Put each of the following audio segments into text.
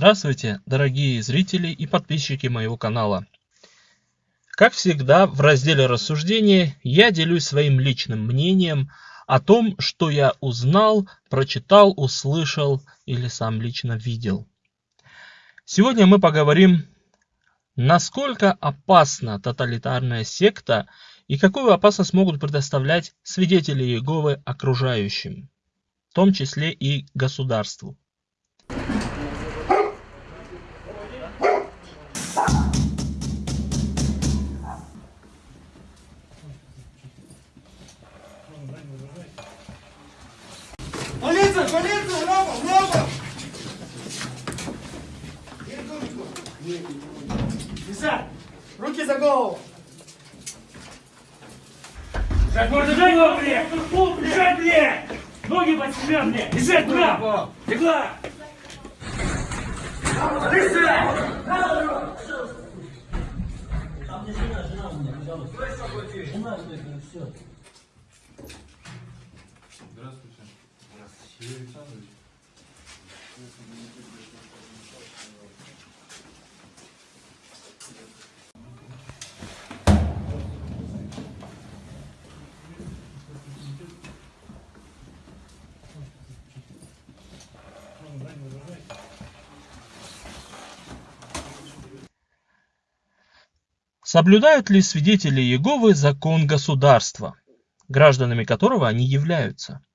Здравствуйте, дорогие зрители и подписчики моего канала. Как всегда, в разделе рассуждения я делюсь своим личным мнением о том, что я узнал, прочитал, услышал или сам лично видел. Сегодня мы поговорим, насколько опасна тоталитарная секта и какую опасность могут предоставлять свидетели Иеговы окружающим, в том числе и государству. Лежать! Руки за голову! Лежать, можно голову, блядь! Лежать, блядь! Ноги под себя, блядь! Лежать, блядь! Легла! Лежать! Здравствуйте. Юрий Александрович. Соблюдают ли свидетели Иеговы закон государства, гражданами которого они являются?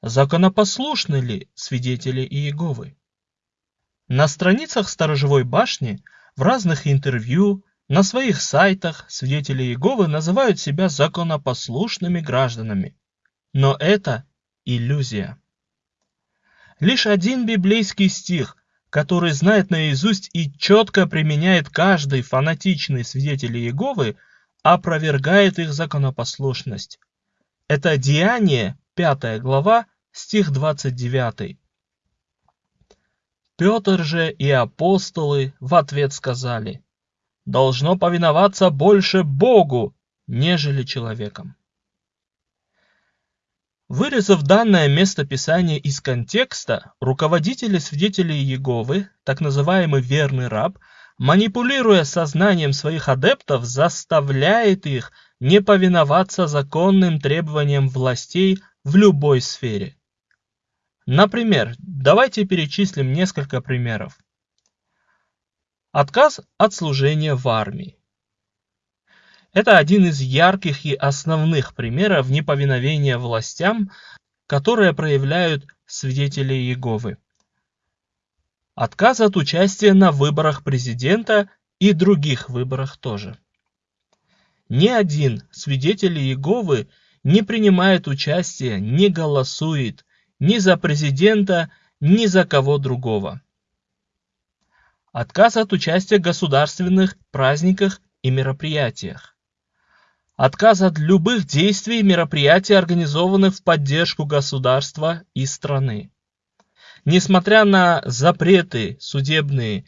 Законопослушны ли свидетели Иеговы? На страницах сторожевой башни, в разных интервью, на своих сайтах свидетели Иеговы называют себя законопослушными гражданами. Но это иллюзия. Лишь один библейский стих, который знает наизусть и четко применяет каждый фанатичный свидетель Иеговы, опровергает их законопослушность. Это Деяние, 5 глава, стих 29. Петр же и апостолы в ответ сказали, «Должно повиноваться больше Богу, нежели человеком». Вырезав данное место Писания из контекста, руководители свидетелей Иеговы, так называемый верный раб, манипулируя сознанием своих адептов, заставляет их не повиноваться законным требованиям властей в любой сфере. Например, давайте перечислим несколько примеров. Отказ от служения в армии. Это один из ярких и основных примеров неповиновения властям, которые проявляют свидетели Иеговы. Отказ от участия на выборах президента и других выборах тоже. Ни один свидетель Иеговы не принимает участия, не голосует ни за президента, ни за кого другого. Отказ от участия в государственных праздниках и мероприятиях. Отказ от любых действий и мероприятий, организованных в поддержку государства и страны. Несмотря на запреты судебные,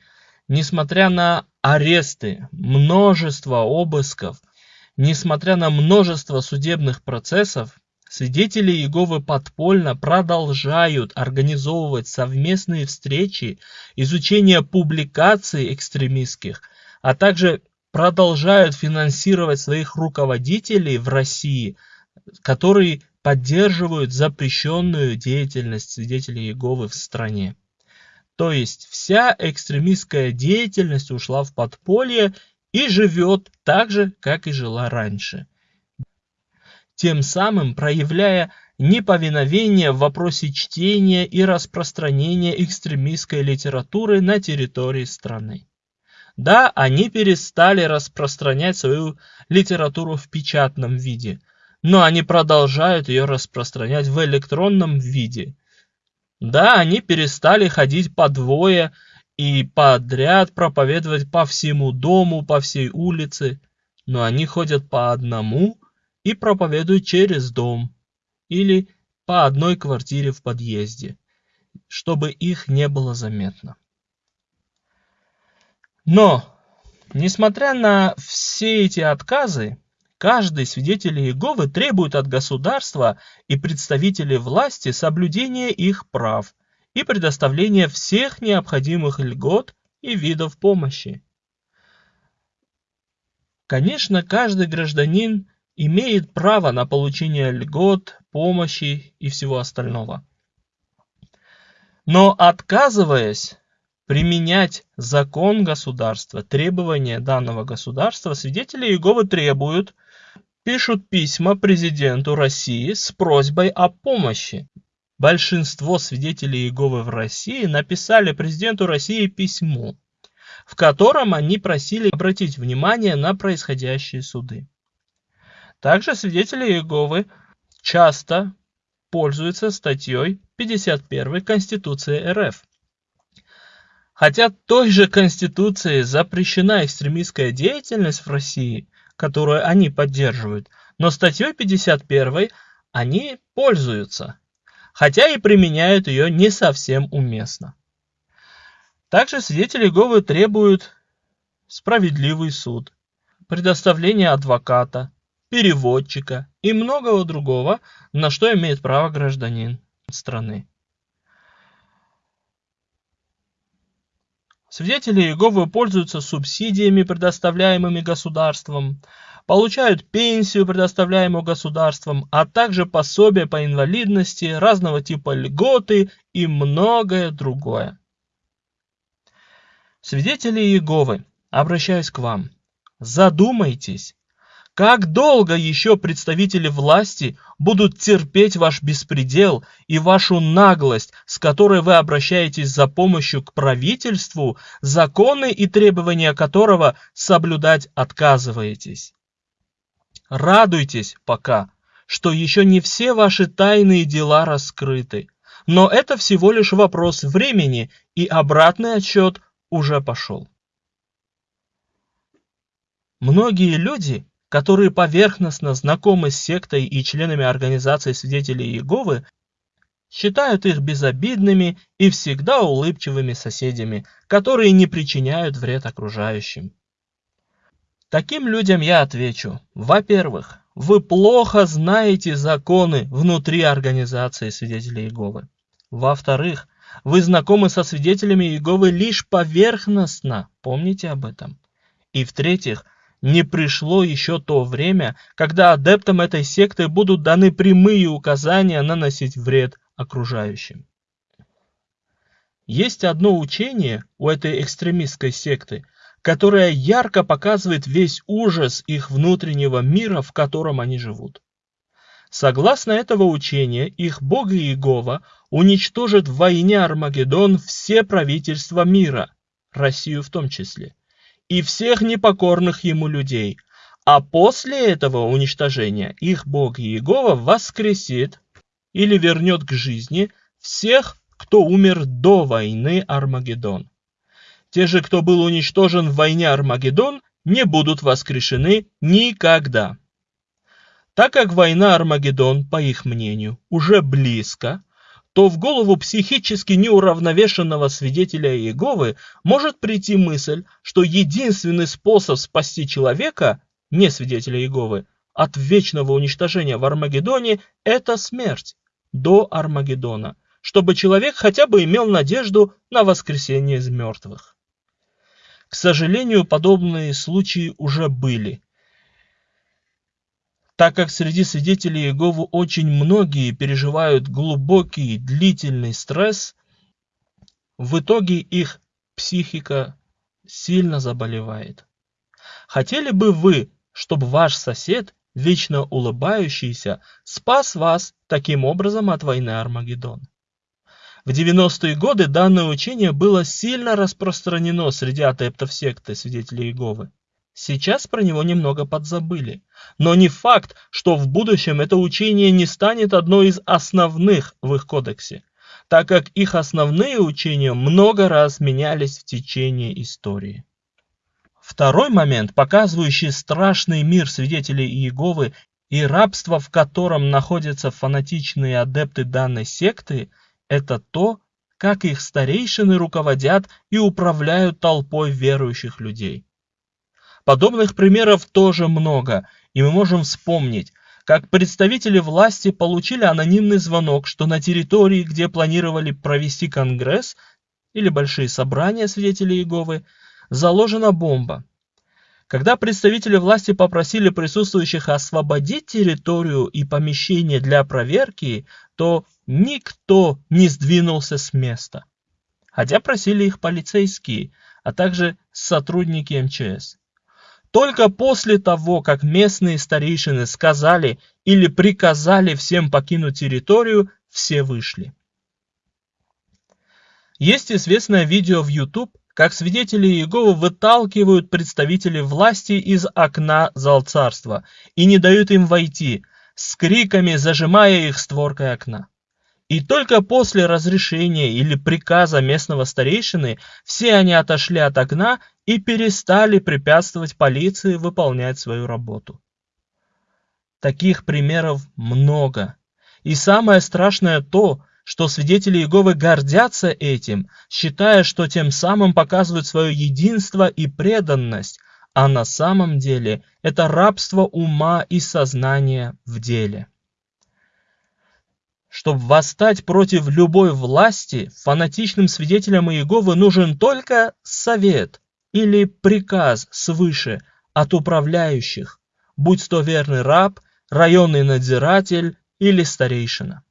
несмотря на аресты, множество обысков, несмотря на множество судебных процессов, свидетели Иеговы подпольно продолжают организовывать совместные встречи, изучение публикаций экстремистских, а также продолжают финансировать своих руководителей в России, которые поддерживают запрещенную деятельность свидетелей Иеговы в стране. То есть вся экстремистская деятельность ушла в подполье и живет так же, как и жила раньше. Тем самым проявляя неповиновение в вопросе чтения и распространения экстремистской литературы на территории страны. Да, они перестали распространять свою литературу в печатном виде – но они продолжают ее распространять в электронном виде. Да, они перестали ходить по двое и подряд проповедовать по всему дому, по всей улице, но они ходят по одному и проповедуют через дом или по одной квартире в подъезде, чтобы их не было заметно. Но, несмотря на все эти отказы, Каждый свидетель Иеговы требует от государства и представителей власти соблюдения их прав и предоставление всех необходимых льгот и видов помощи. Конечно, каждый гражданин имеет право на получение льгот, помощи и всего остального. Но отказываясь применять закон государства, требования данного государства, свидетели Иеговы требуют, пишут письма президенту России с просьбой о помощи. Большинство свидетелей Иеговы в России написали президенту России письмо, в котором они просили обратить внимание на происходящие суды. Также свидетели Иеговы часто пользуются статьей 51 Конституции РФ. Хотя той же Конституцией запрещена экстремистская деятельность в России, которую они поддерживают, но статьей 51 они пользуются, хотя и применяют ее не совсем уместно. Также свидетели Говы требуют справедливый суд, предоставление адвоката, переводчика и многого другого, на что имеет право гражданин страны. Свидетели Иеговы пользуются субсидиями, предоставляемыми государством, получают пенсию, предоставляемую государством, а также пособия по инвалидности, разного типа льготы и многое другое. Свидетели Иеговы, обращаюсь к вам, задумайтесь, как долго еще представители власти будут терпеть ваш беспредел и вашу наглость, с которой вы обращаетесь за помощью к правительству, законы и требования которого соблюдать отказываетесь? Радуйтесь пока, что еще не все ваши тайные дела раскрыты, но это всего лишь вопрос времени, и обратный отсчет уже пошел. Многие люди которые поверхностно знакомы с сектой и членами организации свидетелей Иеговы, считают их безобидными и всегда улыбчивыми соседями, которые не причиняют вред окружающим. Таким людям я отвечу, во-первых, вы плохо знаете законы внутри организации свидетелей Иеговы. Во-вторых, вы знакомы со свидетелями Иеговы лишь поверхностно, помните об этом. И в-третьих, не пришло еще то время, когда адептам этой секты будут даны прямые указания наносить вред окружающим. Есть одно учение у этой экстремистской секты, которое ярко показывает весь ужас их внутреннего мира, в котором они живут. Согласно этого учения, их бог Иегова уничтожит в войне Армагеддон все правительства мира, Россию в том числе и всех непокорных ему людей. А после этого уничтожения их Бог Иегова воскресит или вернет к жизни всех, кто умер до войны Армагеддон. Те же, кто был уничтожен в войне Армагеддон, не будут воскрешены никогда. Так как война Армагеддон, по их мнению, уже близко, то в голову психически неуравновешенного свидетеля Иеговы может прийти мысль, что единственный способ спасти человека, не свидетеля Иеговы, от вечного уничтожения в Армагеддоне – это смерть до Армагеддона, чтобы человек хотя бы имел надежду на воскресение из мертвых. К сожалению, подобные случаи уже были, так как среди свидетелей Иеговы очень многие переживают глубокий длительный стресс, в итоге их психика сильно заболевает. Хотели бы вы, чтобы ваш сосед, вечно улыбающийся, спас вас таким образом от войны Армагеддон? В 90-е годы данное учение было сильно распространено среди адептов секты свидетелей Иеговы. Сейчас про него немного подзабыли. Но не факт, что в будущем это учение не станет одной из основных в их кодексе, так как их основные учения много раз менялись в течение истории. Второй момент, показывающий страшный мир свидетелей Иеговы и рабство, в котором находятся фанатичные адепты данной секты, это то, как их старейшины руководят и управляют толпой верующих людей. Подобных примеров тоже много, и мы можем вспомнить, как представители власти получили анонимный звонок, что на территории, где планировали провести конгресс или большие собрания свидетелей Иеговы, заложена бомба. Когда представители власти попросили присутствующих освободить территорию и помещение для проверки, то никто не сдвинулся с места. Хотя просили их полицейские, а также сотрудники МЧС. Только после того, как местные старейшины сказали или приказали всем покинуть территорию, все вышли. Есть известное видео в YouTube, как свидетели Иеговы выталкивают представителей власти из окна зал царства и не дают им войти, с криками зажимая их створкой окна. И только после разрешения или приказа местного старейшины все они отошли от окна и перестали препятствовать полиции выполнять свою работу. Таких примеров много. И самое страшное то, что свидетели Иеговы гордятся этим, считая, что тем самым показывают свое единство и преданность, а на самом деле это рабство ума и сознания в деле. Чтобы восстать против любой власти, фанатичным свидетелям Иеговы нужен только совет или приказ свыше от управляющих, будь то верный раб, районный надзиратель или старейшина.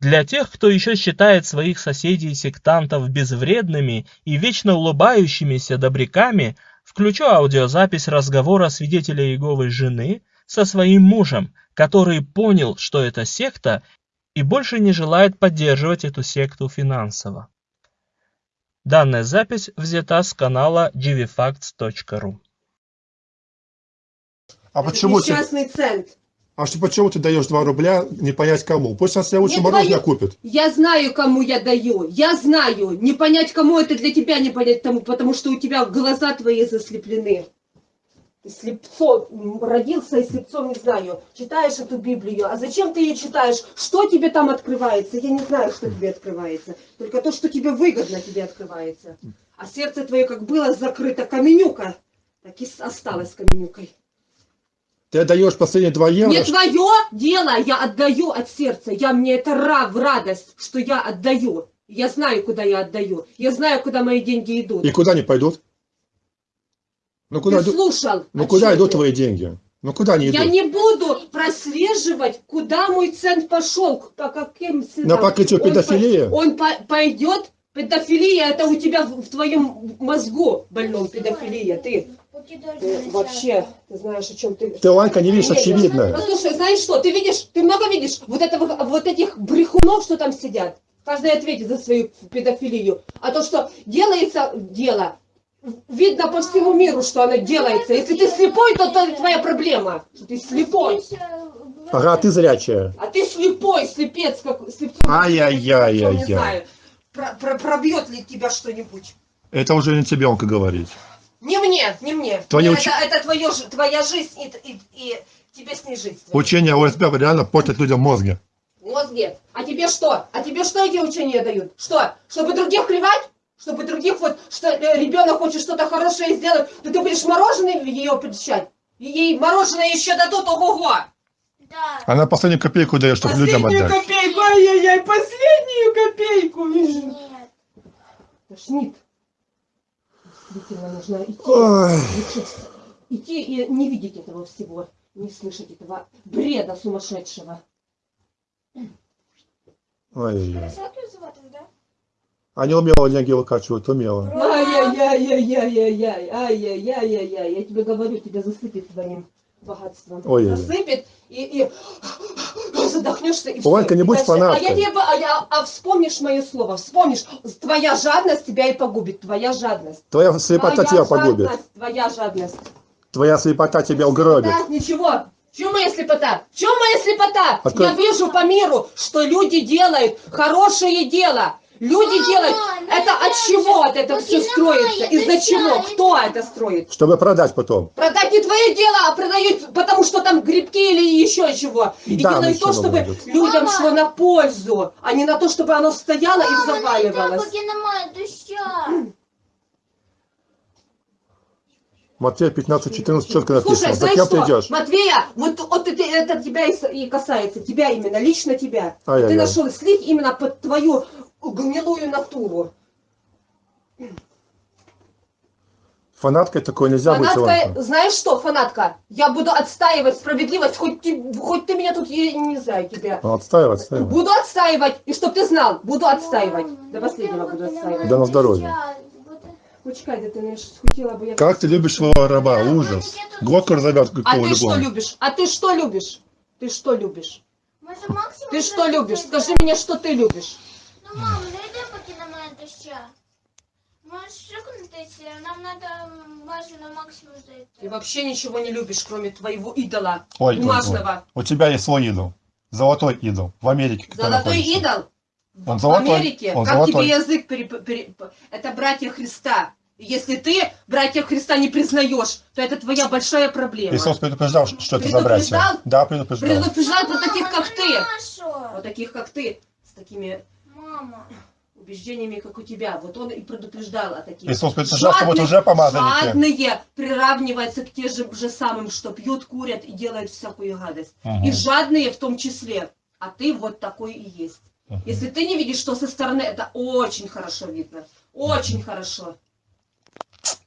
Для тех, кто еще считает своих соседей-сектантов безвредными и вечно улыбающимися добряками, включу аудиозапись разговора свидетеля Иеговы жены со своим мужем, который понял, что это секта, и больше не желает поддерживать эту секту финансово. Данная запись взята с канала gvfacts.ru. А почему ты, Несчастный цент. а что, почему ты даешь 2 рубля, не понять кому? Пусть он себе лучше Не мороженое твоё- купит. Я знаю, кому я даю. Я знаю. Не понять, кому это для тебя не понять тому, потому что у тебя глаза твои заслеплены. Ты слепцо м, родился и слепцом не знаю. Читаешь эту Библию. А зачем ты ее читаешь? Что тебе там открывается? Я не знаю, что тебе открывается. Только то, что тебе выгодно, тебе открывается. А сердце твое как было закрыто каменюка, так и осталось каменюкой. Ты даешь последние 2 евро. Не твое дело, я отдаю от сердца. Я мне это ра в радость, что я отдаю. Я знаю, куда я отдаю. Я знаю, куда мои деньги идут. И куда они пойдут? Ну куда, Ты идут, слушал? ну о куда идут твои деньги? Ну куда они идут? Я не буду прослеживать, куда мой цент пошел, по каким На ценам. покрытие Он по- Он по- пойдет, педофилия, это у тебя в, в твоем мозгу больном педофилия. Ты, ты вообще, ты знаешь, о чем ты... Ты, Ланька, не видишь Нет, очевидное. Послушай, знаешь что, ты видишь, ты много видишь вот, этого, вот этих брехунов, что там сидят. Каждый ответит за свою педофилию. А то, что делается дело, видно по всему миру, что оно делается. Если ты слепой, то это твоя проблема, что ты слепой. Ага, ты зрячая. А ты слепой, слепец, как слепцом. Ай-яй-яй-яй-яй. Не знаю, про- про- пробьет ли тебя что-нибудь. Это уже не тебе онко говорить. Не мне, не мне. Твоя это, уч- это твое, ж- твоя жизнь, и, и- и тебе с ней жить. Учение ОСБ реально портит людям мозги. мозге. А тебе что? А тебе что эти учения дают? Что? Чтобы других плевать? Чтобы других вот, что э, ребенок хочет что-то хорошее сделать, то ты будешь мороженое ее причать? И Ей мороженое еще дадут, ого-го! Она последнюю копейку дает, чтобы людям Последнюю отдать. копейку, ай-яй-яй, последнюю копейку! вижу. Тошнит. Действительно нужно идти. Ой. Идти и не видеть этого всего, не слышать этого бреда сумасшедшего. Ой-ой-ой. А не умела деньги выкачивать, умела. Ай-яй-яй-яй-яй-яй, ай-яй-яй-яй-яй, я тебе говорю, тебя засыпет твоим богатством. Ой-ой-ой. Засыпет и, и задохнешься и. Ванька, не будь дальше- А фанаткой. я тебе, а, я- а вспомнишь мое слово, вспомнишь, твоя жадность тебя и погубит, твоя жадность. Твоя слепота твоя тебя погубит. Твоя жадность. Твоя слепота тебя угробит. Да, ничего. Чем моя слепота? Чем моя слепота? Открой- Я вижу по миру, что люди делают хорошее дело. Люди Мама, делают. Это от чего от это все строится? Из-за чего? Кто это строит? Чтобы продать потом. Продать не твое дело, а продают, потому что там грибки или еще чего. И Да, делают то, чтобы будет. людям Мама. шло на пользу, а не на то, чтобы оно стояло и Мама, заваливалось. поки немає доща. Матфея 15-14 четко Слушай, написано. За знаешь кем ты что, идешь? Матвея, вот, вот это, это тебя и, и касается, тебя именно, лично тебя. Ай-яй-яй. Ты нашел слив именно под твою гнилую натуру. Фанаткой такой нельзя быть, Фанатка, знаешь что, фанатка, я буду отстаивать справедливость, хоть ты, хоть ты меня тут, я не знаю тебя. Ну, отстаивай, отстаивай. Буду отстаивать, и чтоб ты знал, буду отстаивать. До последнего буду отстаивать. Да на здоровье. Почекай, да ты хотела бы я... Как ты любишь своего раба? Ужас. Глотку разорвет А ты что любишь? А ты что любишь? Ты что любишь? Ты что любишь? Скажи мне, что ты любишь. Ну, мам, не йди поки немає доща. Можеш виконатися, нам треба майже на максимум Ты зайти. вообще ничего не любишь, кроме твоего идола Ой, ой, ой. бумажного. У тебя есть свой идол. Золотой идол. В Америке. Золотой находится. идол Он в золотой. Америке. Он как золотой. тебе язык пере- пере- Это братья Христа. И Если ты братья Христа не признаешь, то это твоя большая проблема. Иисус предупреждал, что это за братья. Предупреждал? Да, предупреждал. Предупреждать вот таких, как ты. Вот таких, как ты. С такими Мама. убеждениями, как у тебя. Вот он и предупреждал о таких. Иисус предупреждал, что вот Жадные- уже помазанники. Жадные приравниваются к тем же, же самым, что пьют, курят и делают всякую гадость. Мгм. И жадные в том числе. А ты вот такой и есть. Мгм. Если ты не видишь, что со стороны, это очень хорошо видно. Очень хорошо.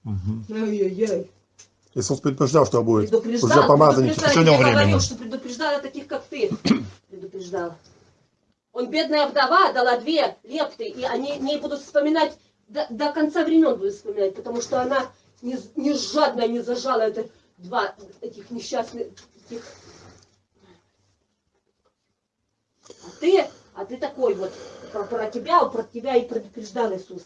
Мгм. Ай-яй-яй. Иисус предупреждал, что будет. Предупреждал, Уже помазанники предупреждал. Я говорил, что предупреждал о таких, как ты. Предупреждал. Он, бедная вдова, дала две лепты, и они не будут вспоминать, до, до конца времен будут вспоминать, потому что она не, не жадно не зажала это два этих несчастных этих. А ты, а ты такой вот, про, про тебя, про тебя и предупреждал Иисус,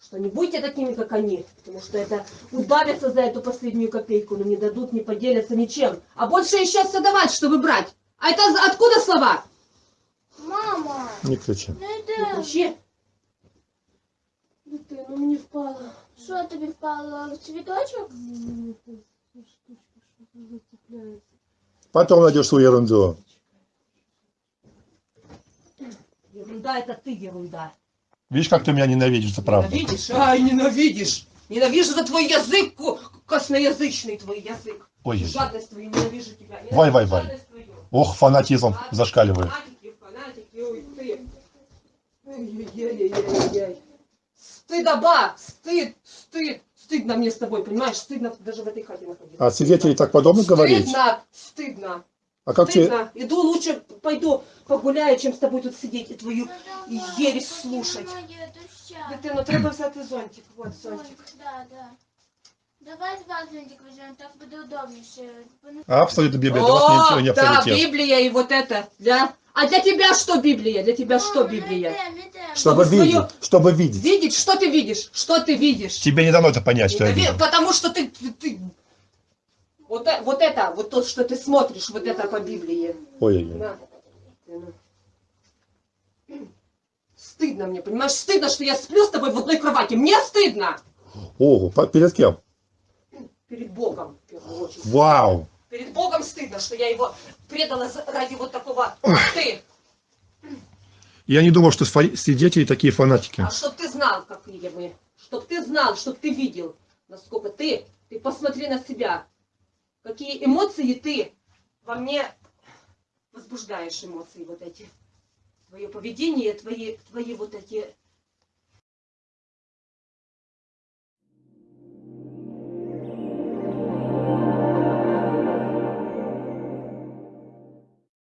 что не будьте такими, как они, потому что это удавятся за эту последнюю копейку, но не дадут, не поделятся ничем. А больше еще давать, чтобы брать. А это откуда слова? Мама, Не кричи. не Не йди. кричи. Дитино, ну мені впало. Що тобі впало? Цвіточок? Потом найдешь свою ерунду. Ерунда, это ты ерунда. Видишь, как ты меня ненавидишь, это правда. Ненавидишь? Ай, ненавидишь. Ненавижу за твой язык, ко- косноязычный твой язык. Ой, Жадность твою, ненавижу тебя. Ненавижу Вай, вай, вай. жадность твою. ох, фанатизм зашкаливает. Ой-ой-ой-ой-ой. Стыдоба, стыд, стыд. Стыдно мне с тобой, понимаешь? Стыдно даже в этой хате находиться. А свидетелей так подобно говорить? Стыдно, стыдно, А как тебе... стыдно. Иду лучше пойду погуляю, чем с тобой тут сидеть и твою ересь слушать. Дитино, треба взяти зонтик. Вот зонтик. Да, да. Давай два зонтик візьмемо, так буде удобніше. Вони- Абсолютно Библия для вас ничего не да, авторитет. Библия и вот это. Для... А для тебя что Библия? Для тебя что Библия? Чтобы свою- видеть, чтобы видеть. Видеть, что ты видишь? Что ты видишь? Тебе не дано это понять, что я Ненави- вижу. Потому что ты, ты, ты- Вот, э- вот это, вот то, что ты смотришь, вот это по Библии. Ой-ой-ой. На. Стыдно мне, понимаешь? Стыдно, что я сплю с тобой в одной кровати. Мне стыдно. Ого, перед кем? Перед Богом, в первую очередь. Вау! Перед Богом стыдно, что я его предала ради вот такого, ты. Я не думал, что свидетели такие фанатики. А чтоб ты знал, какие мы. Чтоб ты знал, чтоб ты видел, насколько ты, ты посмотри на себя. Какие эмоции ты во мне возбуждаешь эмоции вот эти. Твое поведение, твои, твои вот эти